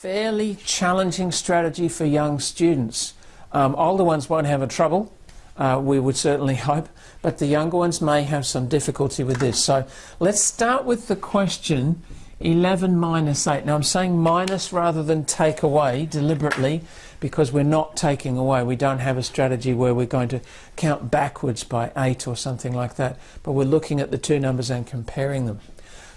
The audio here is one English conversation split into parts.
fairly challenging strategy for young students. Um, older ones won't have a trouble, uh, we would certainly hope, but the younger ones may have some difficulty with this. So let's start with the question 11 minus 8. Now I'm saying minus rather than take away deliberately because we're not taking away. We don't have a strategy where we're going to count backwards by 8 or something like that, but we're looking at the two numbers and comparing them.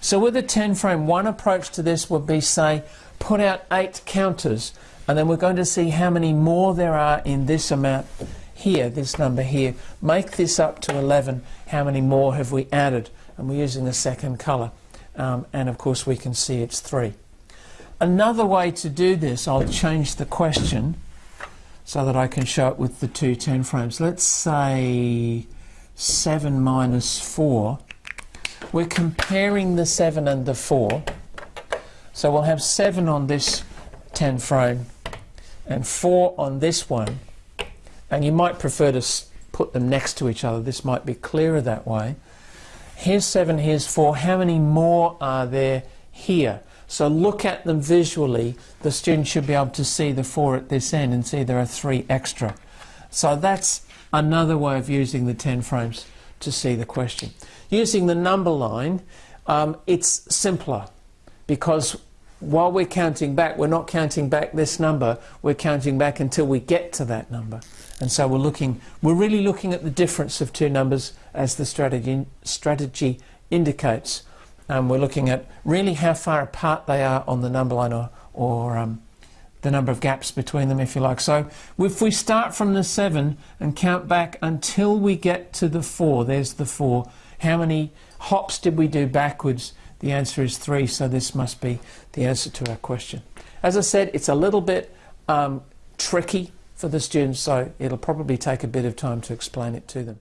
So with a 10 frame, one approach to this would be, say, put out 8 counters, and then we're going to see how many more there are in this amount here, this number here. Make this up to 11. How many more have we added? And we're using the second colour um, and of course we can see it's 3. Another way to do this, I'll change the question so that I can show it with the two 10 frames. Let's say 7 minus 4. We're comparing the 7 and the 4. So we'll have 7 on this 10 frame and 4 on this one. And you might prefer to put them next to each other. This might be clearer that way. Here's 7, here's 4. How many more are there here? So look at them visually. The student should be able to see the 4 at this end and see there are 3 extra. So that's another way of using the 10 frames to see the question. Using the number line, um, it's simpler because while we're counting back, we're not counting back this number, we're counting back until we get to that number. And so we're looking, we're really looking at the difference of two numbers as the strategy, strategy indicates. Um, we're looking at really how far apart they are on the number line or, or um, the number of gaps between them, if you like. So if we start from the 7 and count back until we get to the 4, there's the 4, how many hops did we do backwards? The answer is 3, so this must be the answer to our question. As I said, it's a little bit um, tricky for the students, so it'll probably take a bit of time to explain it to them.